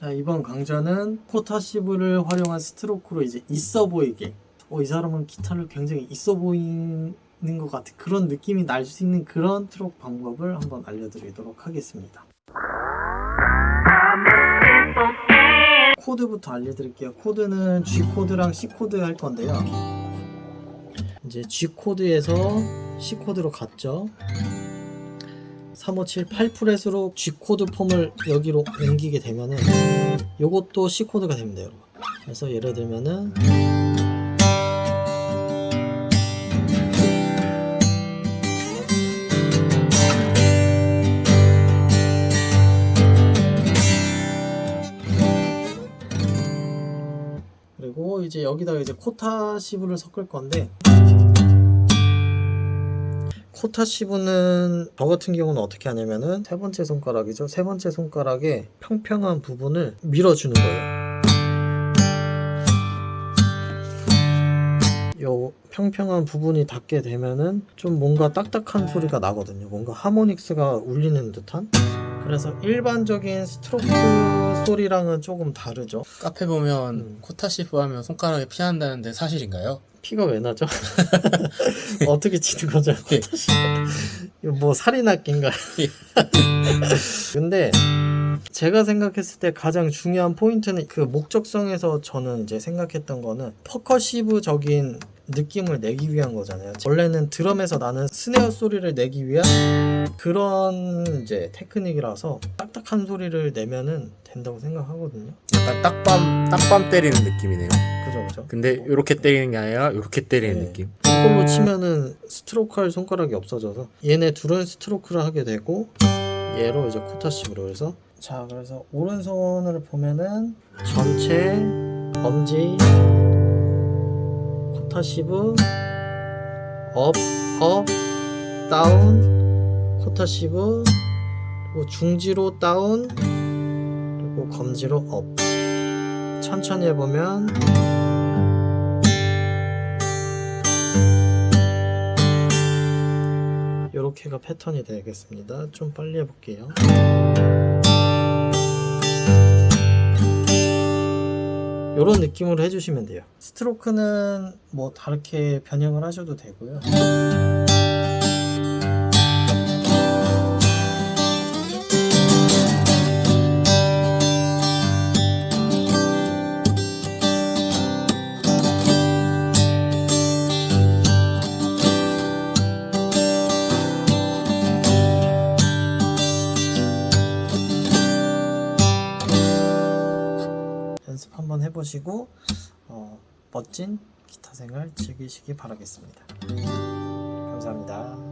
자, 이번 강좌는 코타시브를 활용한 스트로크로 이제 있어 보이게 어, 이 사람은 기타를 굉장히 있어 보이는 것 같은 그런 느낌이 날 수 있는 그런 스트로크 방법을 한번 알려드리도록 하겠습니다. 코드부터 알려드릴게요. 코드는 G 코드랑 C 코드 할 건데요. 이제 G 코드에서 C 코드로 갔죠. 357 8 fret으로 G 코드 폼을 여기로 옮기게 되면은 요것도 C 코드가 됩니다, 여러분. 그래서 예를 들면은 그리고 이제 여기다가 이제 코타시브를 섞을 건데 코타시브는 저 같은 경우는 어떻게 하냐면은 세 번째 손가락이죠. 세 번째 손가락에 평평한 부분을 밀어주는 거예요. 요 평평한 부분이 닿게 되면은 좀 뭔가 딱딱한 소리가 나거든요. 뭔가 harmonics가 울리는 듯한. 그래서 일반적인 스트로크 소리랑은 조금 다르죠. 카페 보면 음. 코타시브 하면 손가락에 피 난다는데 사실인가요? 피가 왜 나죠? 어떻게 치는 거죠? 예. 뭐 살인악기인가요? 근데 제가 생각했을 때 가장 중요한 포인트는 그 목적성에서 저는 이제 생각했던 거는 퍼커시브적인 느낌을 내기 위한 거잖아요. 원래는 드럼에서 나는 스네어 소리를 내기 위한 그런 이제 테크닉이라서 딱딱한 소리를 내면은 된다고 생각하거든요. 약간 딱밤 딱밤 때리는 느낌이네요. 그죠, 그죠. 근데 이렇게 때리는 게 아니라 이렇게 때리는 네. 느낌. 이걸로 치면은 스트로크 할 손가락이 없어져서 얘네 둘은 스트로크를 하게 되고 얘로 이제 코타시브로 해서 자 그래서 오른손을 보면은 전체 엄지 코타시브 up, up, down 코타시브 그리고 중지로 down 그리고 검지로 up 천천히 해보면 이렇게가 패턴이 되겠습니다. 좀 빨리 해볼게요. 이런 느낌으로 해주시면 돼요. 스트로크는 뭐 다르게 변형을 하셔도 되고요. 해보시고 어, 멋진 기타 생활 즐기시기 바라겠습니다. 감사합니다.